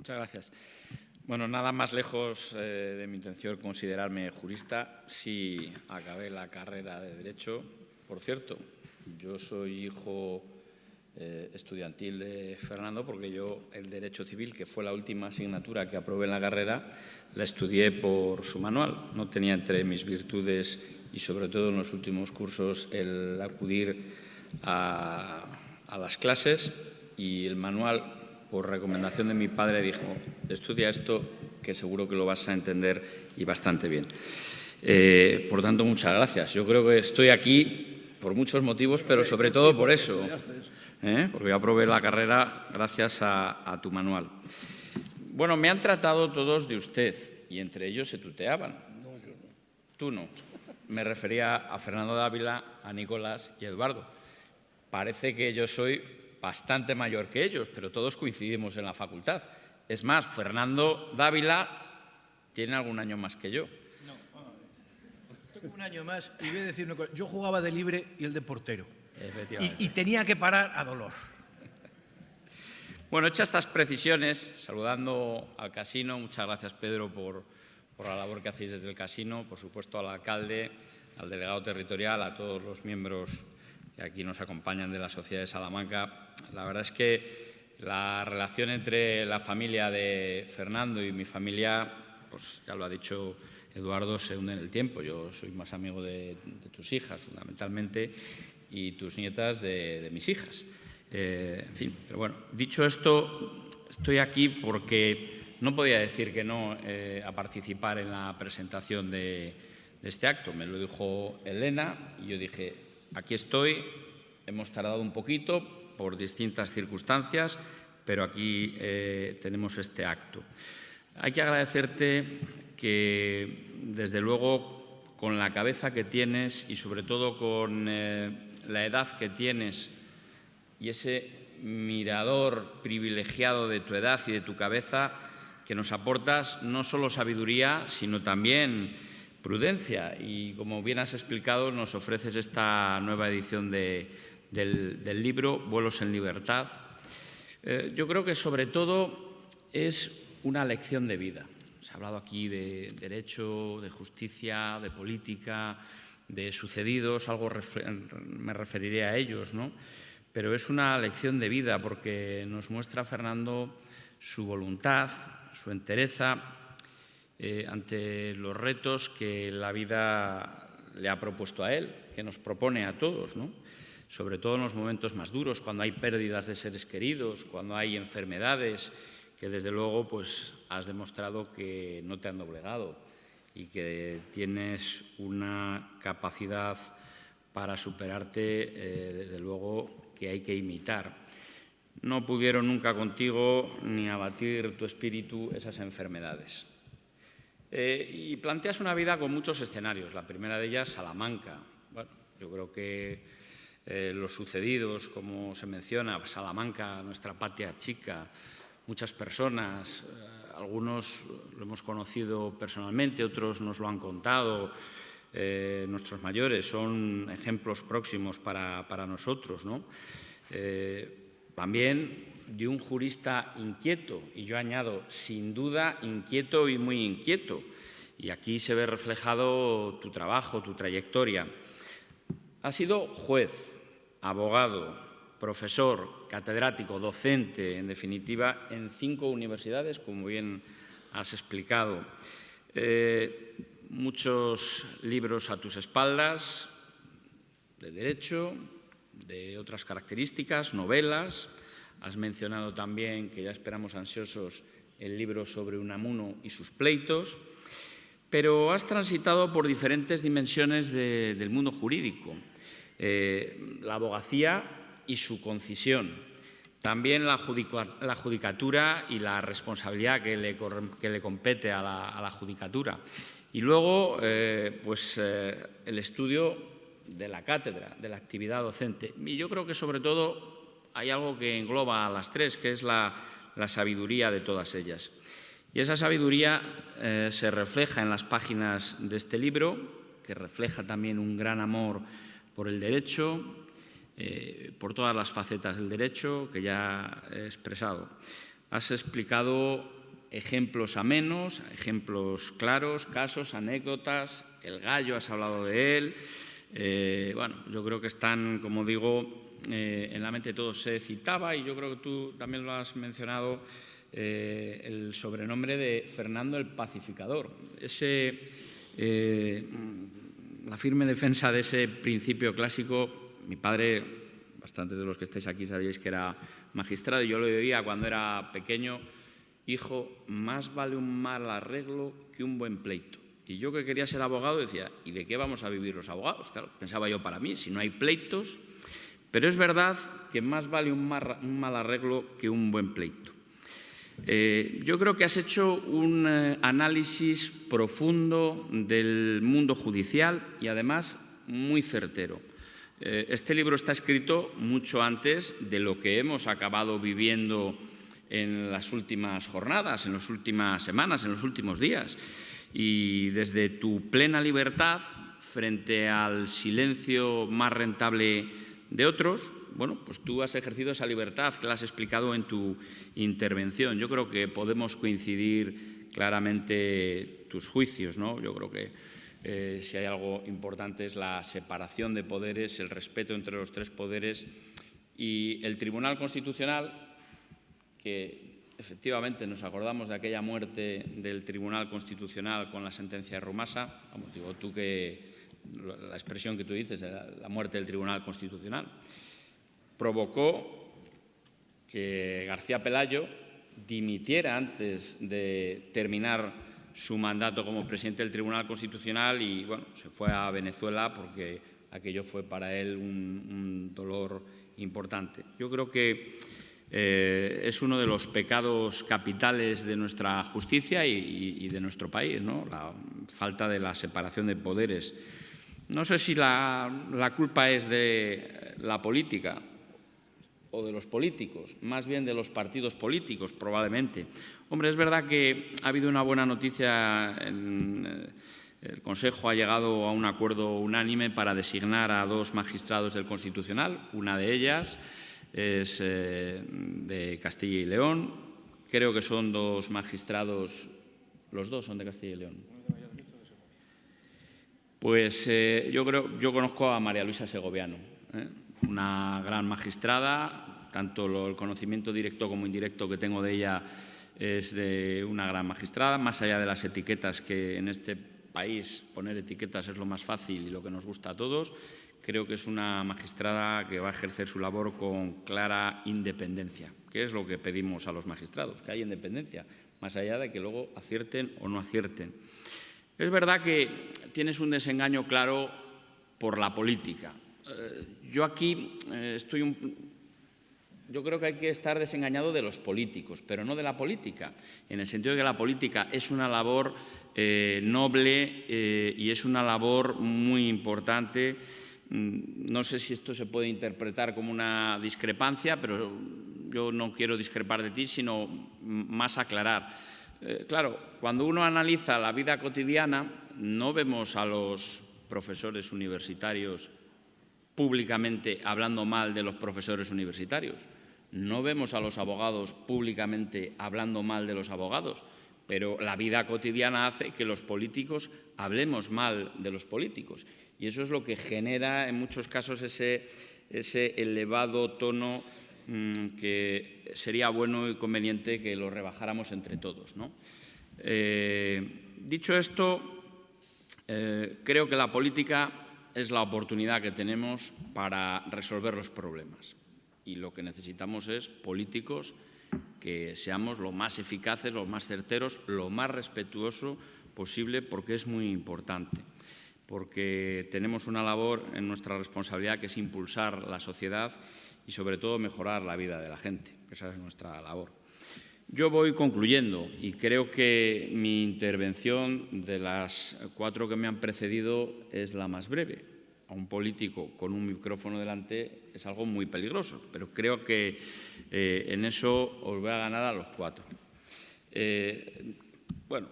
Muchas gracias. Bueno, nada más lejos eh, de mi intención considerarme jurista si acabé la carrera de Derecho. Por cierto, yo soy hijo eh, estudiantil de Fernando porque yo el Derecho Civil, que fue la última asignatura que aprobé en la carrera, la estudié por su manual. No tenía entre mis virtudes y sobre todo en los últimos cursos el acudir a las clases y el manual por recomendación de mi padre, dijo, estudia esto que seguro que lo vas a entender y bastante bien. Eh, por tanto, muchas gracias. Yo creo que estoy aquí por muchos motivos, pero sobre todo por eso, ¿eh? porque yo aprobé la carrera gracias a, tu manual. Bueno, me han tratado todos de usted y entre ellos se tuteaban. No, yo no. Tú no. Me refería a Fernando Dávila, a Nicolás y a Eduardo. Parece que yo soy bastante mayor que ellos, pero todos coincidimos en la facultad. Es más, Fernando Dávila tiene algún año más que yo. No, tengo un año más y voy a decir una cosa. Yo jugaba de libre y el de portero. Y, y tenía que parar a dolor. Bueno, hechas estas precisiones, saludando al casino, muchas gracias Pedro por, por la labor que hacéis desde el casino, por supuesto al alcalde, al delegado territorial, a todos los miembros aquí nos acompañan de la Sociedad de Salamanca. La verdad es que la relación entre la familia de Fernando y mi familia, pues ya lo ha dicho Eduardo, se une en el tiempo. Yo soy más amigo de, tus hijas, fundamentalmente, y tus nietas de, mis hijas. Eh, en fin, pero bueno, dicho esto, estoy aquí porque no podía decir que no eh, a participar en la presentación de este acto. Me lo dijo Elena y yo dije, aquí estoy, hemos tardado un poquito por distintas circunstancias, pero aquí eh, tenemos este acto. Hay que agradecerte que, desde luego, con la cabeza que tienes y sobre todo con eh, la edad que tienes y ese mirador privilegiado de tu edad y de tu cabeza, que nos aportas no solo sabiduría, sino también prudencia. Y como bien has explicado, nos ofreces esta nueva edición del, libro Vuelos en Libertad. Eh, yo creo que sobre todo es una lección de vida. Se ha hablado aquí de derecho, de justicia, de política, de sucedidos, algo me referiré a ellos, ¿no? Pero es una lección de vida porque nos muestra Fernando su voluntad, su entereza eh, ante los retos que la vida le ha propuesto a él, que nos propone a todos, sobre todo en los momentos más duros, cuando hay pérdidas de seres queridos, cuando hay enfermedades, que desde luego pues, has demostrado que no te han doblegado y que tienes una capacidad para superarte, eh, desde luego, que hay que imitar. No pudieron nunca contigo ni abatir tu espíritu esas enfermedades. Eh, y planteas una vida con muchos escenarios. La primera de ellas, Salamanca. Bueno, yo creo que eh, los sucedidos, como se menciona, Salamanca, nuestra patria chica, muchas personas, eh, algunos lo hemos conocido personalmente, otros nos lo han contado, nuestros mayores son ejemplos próximos para, para nosotros. ¿no? también de un jurista inquieto, y yo añado, sin duda, inquieto y muy inquieto. Y aquí se ve reflejado tu trabajo, tu trayectoria. Has sido juez, abogado, profesor, catedrático, docente, en definitiva, en cinco universidades, como bien has explicado. Eh, muchos libros a tus espaldas, de derecho, de otras características, novelas, Has mencionado también que ya esperamos ansiosos el libro sobre Unamuno y sus pleitos, pero has transitado por diferentes dimensiones del mundo jurídico. Eh, la abogacía y su concisión, también la, judicatura y la responsabilidad que le, compete a la, judicatura. Y luego, eh, pues, eh, el estudio de la cátedra, de la actividad docente. Y yo creo que, sobre todo, hay algo que engloba a las tres, que es la, sabiduría de todas ellas. Y esa sabiduría eh, se refleja en las páginas de este libro, que refleja también un gran amor por el derecho, eh, por todas las facetas del derecho que ya he expresado. has explicado ejemplos amenos, ejemplos claros, casos, anécdotas, el gallo, has hablado de él. Eh, bueno, yo creo que están, como digo, eh, en la mente de todos. Se citaba, y yo creo que tú también lo has mencionado, eh, el sobrenombre de Fernando el Pacificador. Ese, la firme defensa de ese principio clásico, mi padre, bastantes de los que estáis aquí sabéis que era magistrado, y yo lo oía cuando era pequeño, hijo, más vale un mal arreglo que un buen pleito. Y yo que quería ser abogado decía, ¿y de qué vamos a vivir los abogados? Claro, pensaba yo para mí, si no hay pleitos, pero es verdad que más vale un mal, arreglo que un buen pleito. Eh, yo creo que has hecho un eh, análisis profundo del mundo judicial y además muy certero. Eh, este libro está escrito mucho antes de lo que hemos acabado viviendo en las últimas jornadas, en las últimas semanas, en los últimos días. Y desde tu plena libertad frente al silencio más rentable de otros, bueno, pues tú has ejercido esa libertad que la has explicado en tu intervención. Yo creo que podemos coincidir claramente tus juicios, ¿no? Yo creo que eh, si hay algo importante es la separación de poderes, el respeto entre los tres poderes y el Tribunal Constitucional que efectivamente nos acordamos de aquella muerte del Tribunal Constitucional con la sentencia de Rumasa, como digo tú que la expresión que tú dices de la muerte del Tribunal Constitucional, provocó que García Pelayo dimitiera antes de terminar su mandato como presidente del Tribunal Constitucional y bueno, se fue a Venezuela porque aquello fue para él un, un dolor importante. Yo creo que eh, es uno de los pecados capitales de nuestra justicia y, de nuestro país, la falta de la separación de poderes. No sé si la, culpa es de la política o de los políticos, más bien de los partidos políticos, probablemente. Hombre, es verdad que ha habido una buena noticia. En, el Consejo ha llegado a un acuerdo unánime para designar a dos magistrados del Constitucional, una de ellas es eh, de Castilla y León. Creo que son dos magistrados, los dos son de Castilla y León. Pues eh, yo creo, yo conozco a María Luisa Segoviano, ¿eh? una gran magistrada, tanto el conocimiento directo como indirecto que tengo de ella es de una gran magistrada, más allá de las etiquetas que en este país poner etiquetas es lo más fácil y lo que nos gusta a todos. Creo que es una magistrada que va a ejercer su labor con clara independencia, que es lo que pedimos a los magistrados, que haya independencia, más allá de que luego acierten o no acierten. Es verdad que tienes un desengaño claro por la política. Eh, yo aquí eh, estoy un, yo creo que hay que estar desengañado de los políticos, pero no de la política, en el sentido de que la política es una labor eh, noble y es una labor muy importante no sé si esto se puede interpretar como una discrepancia, pero yo no quiero discrepar de ti, sino más aclarar. Eh, claro, cuando uno analiza la vida cotidiana, no vemos a los profesores universitarios públicamente hablando mal de los profesores universitarios. No vemos a los abogados públicamente hablando mal de los abogados, pero la vida cotidiana hace que los políticos hablemos mal de los políticos. Y eso es lo que genera en muchos casos ese, elevado tono mm, que sería bueno y conveniente que lo rebajáramos entre todos. Eh, dicho esto, eh, creo que la política es la oportunidad que tenemos para resolver los problemas. Y lo que necesitamos es políticos que seamos lo más eficaces, lo más certeros, lo más respetuoso posible, porque es muy importante porque tenemos una labor en nuestra responsabilidad que es impulsar la sociedad y sobre todo mejorar la vida de la gente. Esa es nuestra labor. Yo voy concluyendo y creo que mi intervención de las cuatro que me han precedido es la más breve. A un político con un micrófono delante es algo muy peligroso, pero creo que eh, en eso os voy a ganar a los cuatro. Eh, bueno,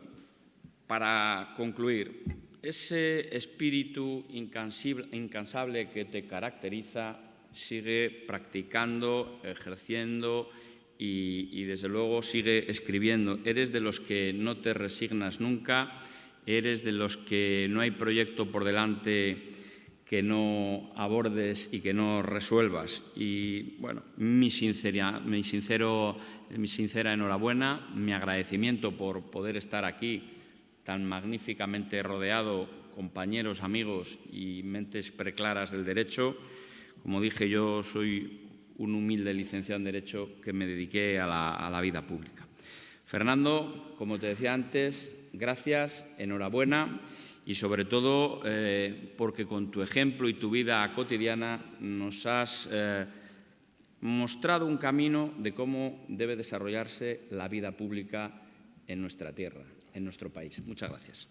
para concluir, ese espíritu incansable que te caracteriza sigue practicando, ejerciendo y, desde luego sigue escribiendo. Eres de los que no te resignas nunca, eres de los que no hay proyecto por delante que no abordes y que no resuelvas. Y bueno, mi, mi, sincero, mi sincera enhorabuena, mi agradecimiento por poder estar aquí tan magníficamente rodeado, compañeros, amigos y mentes preclaras del derecho. Como dije, yo soy un humilde licenciado en Derecho que me dediqué a la, vida pública. Fernando, como te decía antes, gracias, enhorabuena y sobre todo eh, porque con tu ejemplo y tu vida cotidiana nos has eh, mostrado un camino de cómo debe desarrollarse la vida pública en nuestra tierra, en nuestro país. Muchas gracias.